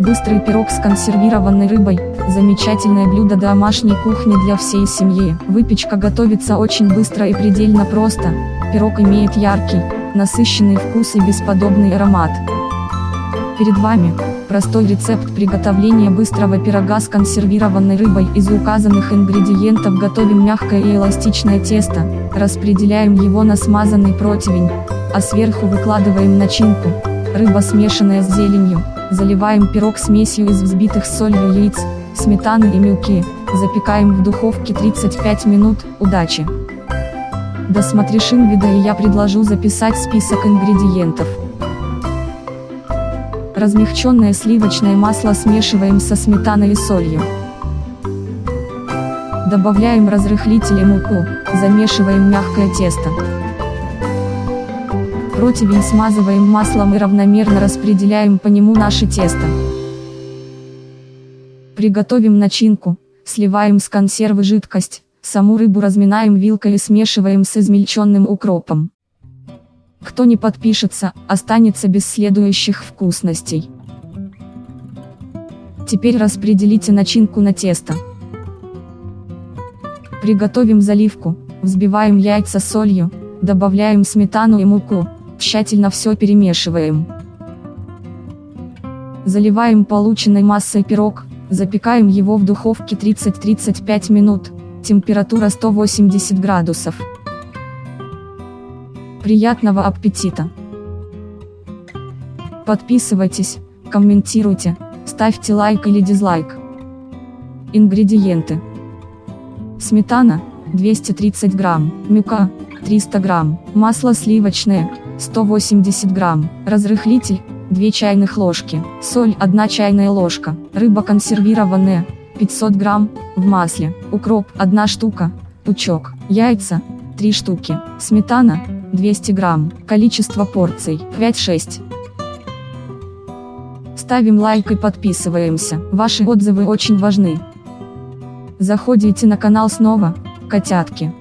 Быстрый пирог с консервированной рыбой – замечательное блюдо домашней кухни для всей семьи. Выпечка готовится очень быстро и предельно просто. Пирог имеет яркий, насыщенный вкус и бесподобный аромат. Перед вами простой рецепт приготовления быстрого пирога с консервированной рыбой. Из указанных ингредиентов готовим мягкое и эластичное тесто, распределяем его на смазанный противень, а сверху выкладываем начинку, рыба смешанная с зеленью, заливаем пирог смесью из взбитых солью яиц, сметаны и мюки, запекаем в духовке 35 минут, удачи! Досмотришь инвида и я предложу записать список ингредиентов. Размягченное сливочное масло смешиваем со сметаной и солью. Добавляем разрыхлитель и муку, замешиваем мягкое тесто. Противень смазываем маслом и равномерно распределяем по нему наше тесто. Приготовим начинку, сливаем с консервы жидкость, саму рыбу разминаем вилкой и смешиваем с измельченным укропом. Кто не подпишется, останется без следующих вкусностей. Теперь распределите начинку на тесто. Приготовим заливку, взбиваем яйца солью, добавляем сметану и муку, тщательно все перемешиваем. Заливаем полученной массой пирог, запекаем его в духовке 30-35 минут, температура 180 градусов. Приятного аппетита! Подписывайтесь, комментируйте, ставьте лайк или дизлайк. Ингредиенты. Сметана, 230 грамм, мюка, 300 грамм, масло сливочное, 180 грамм, разрыхлитель, 2 чайных ложки, соль 1 чайная ложка, рыба консервированная, 500 грамм, в масле, укроп 1 штука, пучок, яйца, 3 штуки, сметана, 200 грамм, количество порций, 5-6. Ставим лайк и подписываемся, ваши отзывы очень важны. Заходите на канал снова, котятки.